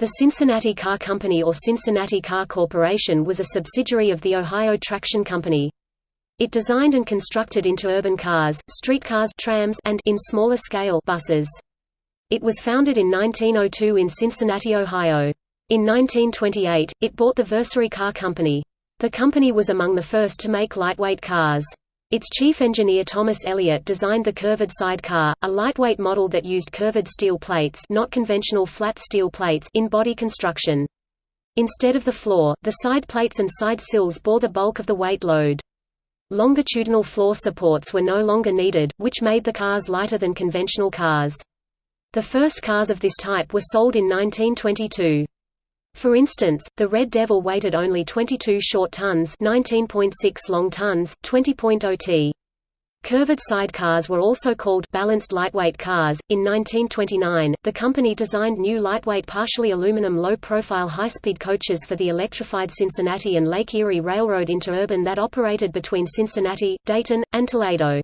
The Cincinnati Car Company or Cincinnati Car Corporation was a subsidiary of the Ohio Traction Company. It designed and constructed interurban cars, streetcars trams, and in smaller scale buses. It was founded in 1902 in Cincinnati, Ohio. In 1928, it bought the Versare Car Company. The company was among the first to make lightweight cars. Its chief engineer Thomas Elliott designed the curved-side car, a lightweight model that used curved steel plates not conventional flat steel plates in body construction. Instead of the floor, the side plates and side sills bore the bulk of the weight load. Longitudinal floor supports were no longer needed, which made the cars lighter than conventional cars. The first cars of this type were sold in 1922. For instance, the Red Devil weighted only 22 short tons 19.6 long tons, 20.0 t. Curved-side cars were also called balanced lightweight cars. In 1929, the company designed new lightweight partially aluminum low-profile high-speed coaches for the electrified Cincinnati and Lake Erie Railroad interurban that operated between Cincinnati, Dayton, and Toledo.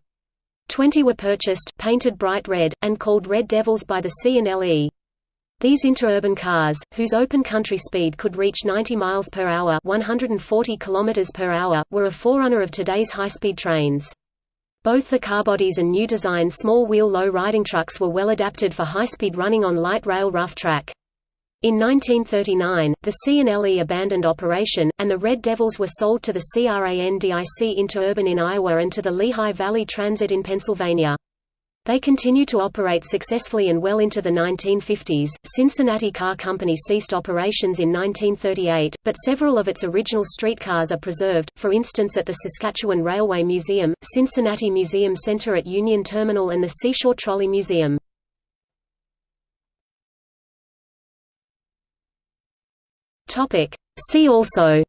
Twenty were purchased, painted bright red, and called Red Devils by the C&LE. These interurban cars, whose open country speed could reach 90 miles per hour, 140 kilometers per hour, were a forerunner of today's high-speed trains. Both the car bodies and new design small-wheel low-riding trucks were well adapted for high-speed running on light rail rough track. In 1939, the C&LE abandoned operation, and the Red Devils were sold to the CRANDIC Interurban in Iowa and to the Lehigh Valley Transit in Pennsylvania. They continued to operate successfully and well into the 1950s. Cincinnati Car Company ceased operations in 1938, but several of its original streetcars are preserved, for instance at the Saskatchewan Railway Museum, Cincinnati Museum Center at Union Terminal and the Seashore Trolley Museum. See also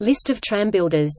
List of tram builders